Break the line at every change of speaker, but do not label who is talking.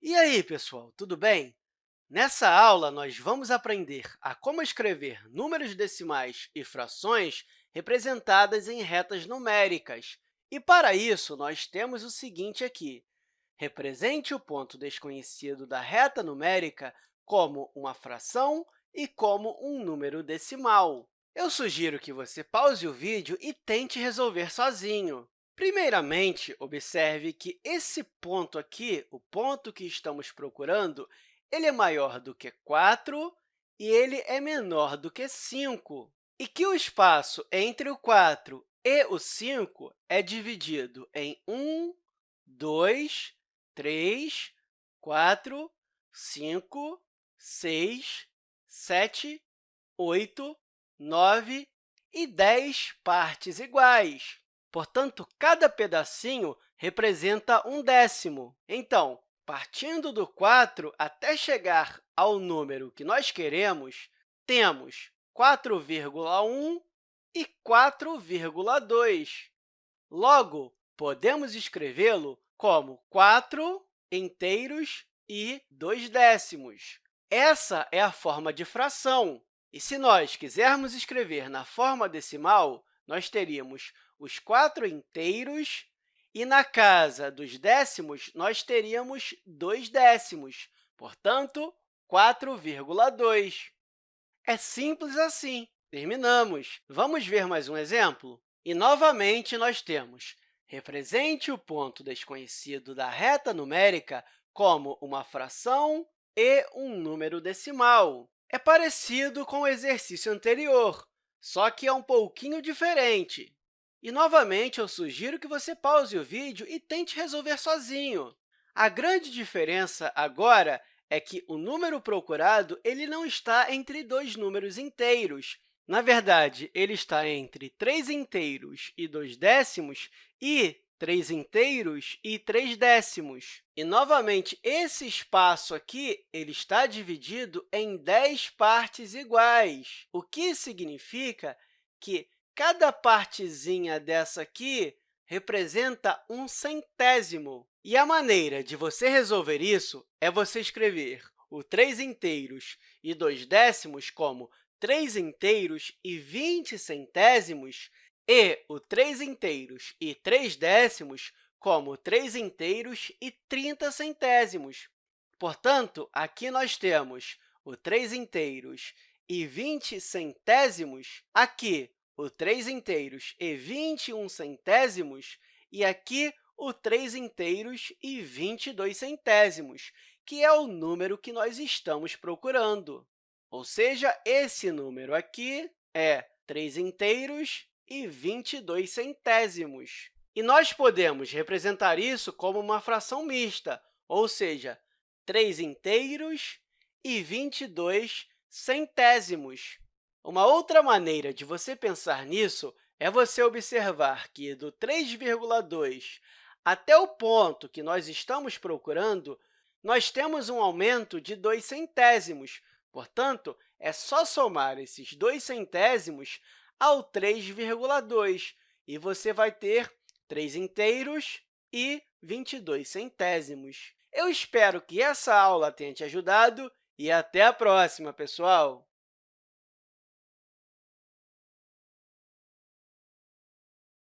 E aí, pessoal, tudo bem? Nessa aula, nós vamos aprender a como escrever números decimais e frações representadas em retas numéricas. E, para isso, nós temos o seguinte aqui. Represente o ponto desconhecido da reta numérica como uma fração e como um número decimal. Eu sugiro que você pause o vídeo e tente resolver sozinho. Primeiramente, observe que esse ponto aqui, o ponto que estamos procurando, ele é maior do que 4 e ele é menor do que 5, e que o espaço entre o 4 e o 5 é dividido em 1, 2, 3, 4, 5, 6, 7, 8, 9 e 10 partes iguais. Portanto, cada pedacinho representa um décimo. Então, partindo do 4 até chegar ao número que nós queremos, temos 4,1 e 4,2. Logo, podemos escrevê-lo como 4 inteiros e 2 décimos. Essa é a forma de fração. E se nós quisermos escrever na forma decimal, nós teríamos os quatro inteiros, e na casa dos décimos, nós teríamos dois décimos, portanto, 4,2. É simples assim. Terminamos. Vamos ver mais um exemplo? E, novamente, nós temos represente o ponto desconhecido da reta numérica como uma fração e um número decimal. É parecido com o exercício anterior, só que é um pouquinho diferente. E, novamente, eu sugiro que você pause o vídeo e tente resolver sozinho. A grande diferença agora é que o número procurado ele não está entre dois números inteiros. Na verdade, ele está entre 3 inteiros e 2 décimos e 3 inteiros e 3 décimos. E, novamente, esse espaço aqui ele está dividido em 10 partes iguais, o que significa que Cada partezinha dessa aqui representa um centésimo. E a maneira de você resolver isso é você escrever o 3 inteiros e 2 décimos como 3 inteiros e 20 centésimos e o 3 inteiros e 3 décimos como 3 inteiros e 30 centésimos. Portanto, aqui nós temos o 3 inteiros e 20 centésimos. Aqui, o 3 inteiros e 21 centésimos, e aqui o 3 inteiros e 22 centésimos, que é o número que nós estamos procurando. Ou seja, esse número aqui é 3 inteiros e 22 centésimos. E nós podemos representar isso como uma fração mista, ou seja, 3 inteiros e 22 centésimos. Uma outra maneira de você pensar nisso é você observar que do 3,2 até o ponto que nós estamos procurando, nós temos um aumento de 2 centésimos. Portanto, é só somar esses 2 centésimos ao 3,2, e você vai ter 3 inteiros e 22 centésimos. Eu espero que essa aula tenha te ajudado e até a próxima, pessoal!